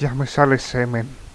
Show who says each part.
Speaker 1: Ya me sale semen.